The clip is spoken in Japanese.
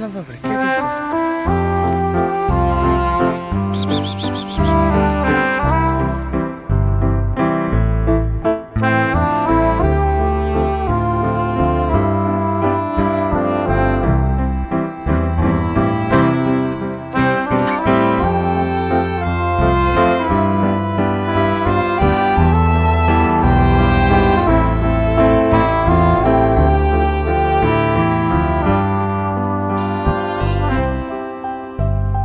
Ela vai brincar.